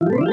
Bruh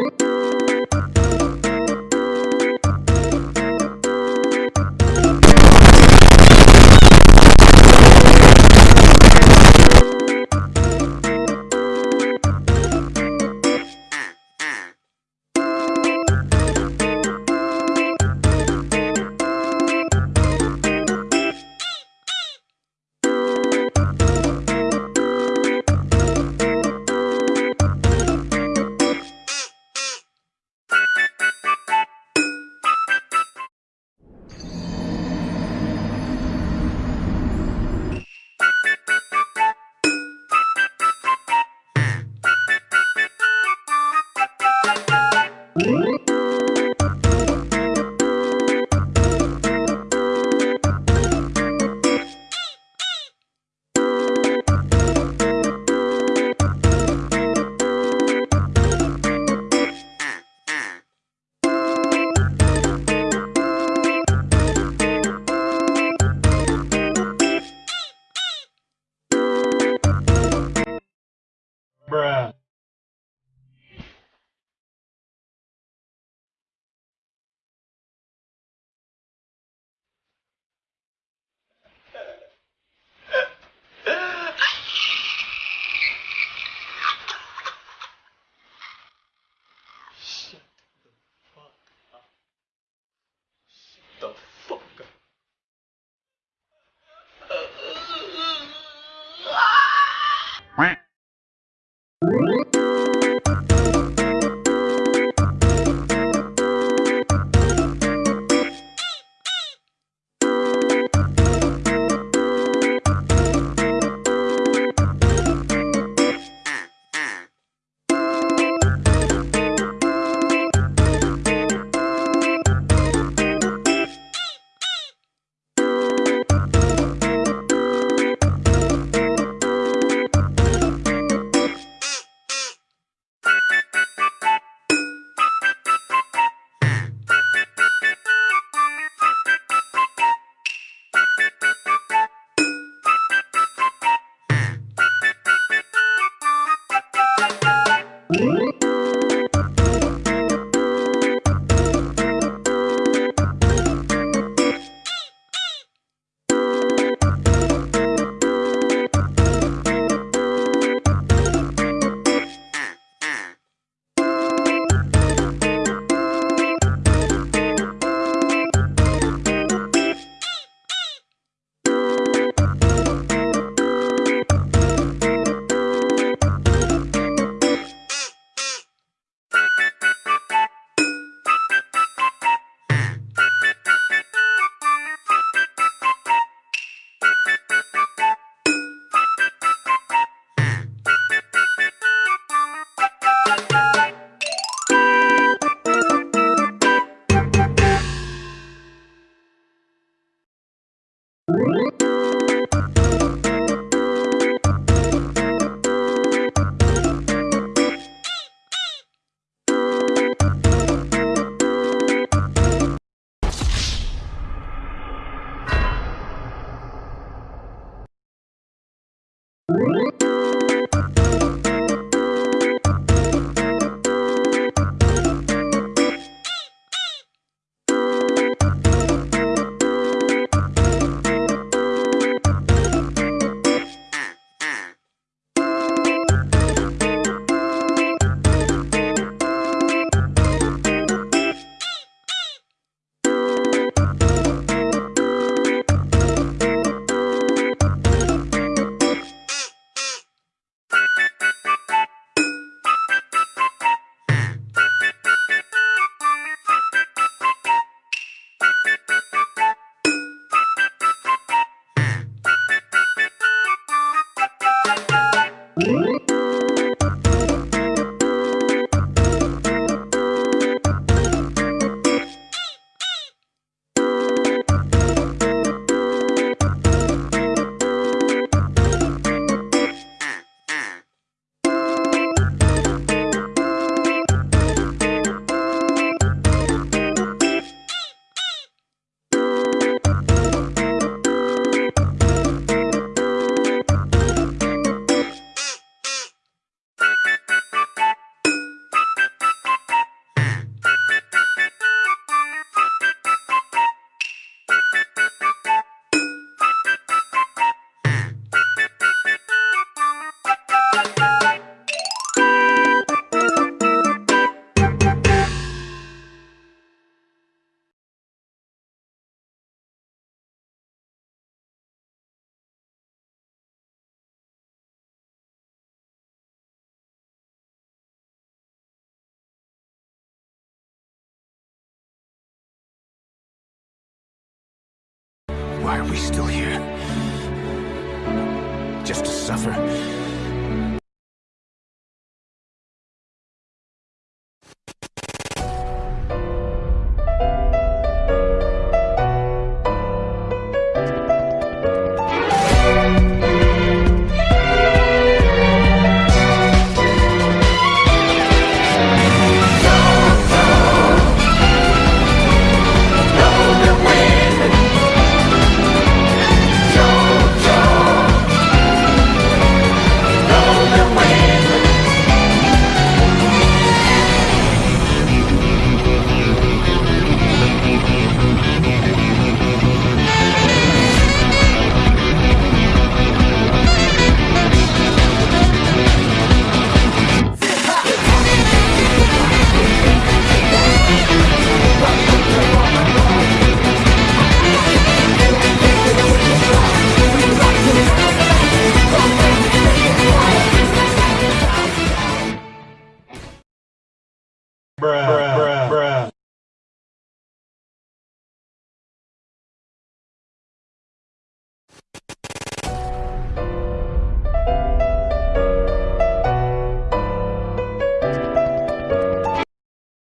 Why are we still here? Just to suffer?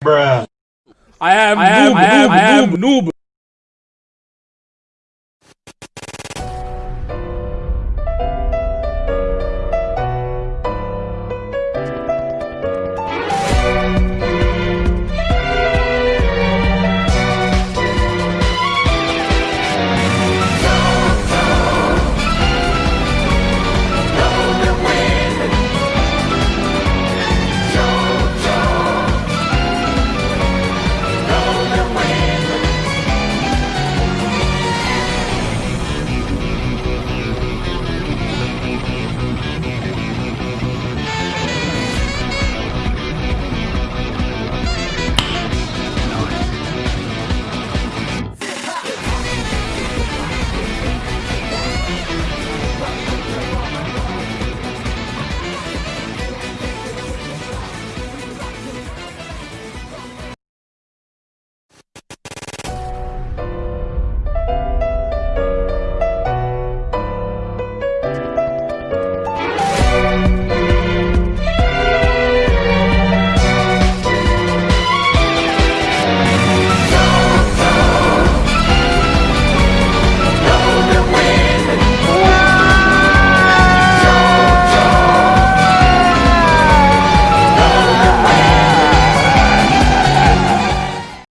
Bruh. I am I am- noob, I am- noob, I am noob, noob.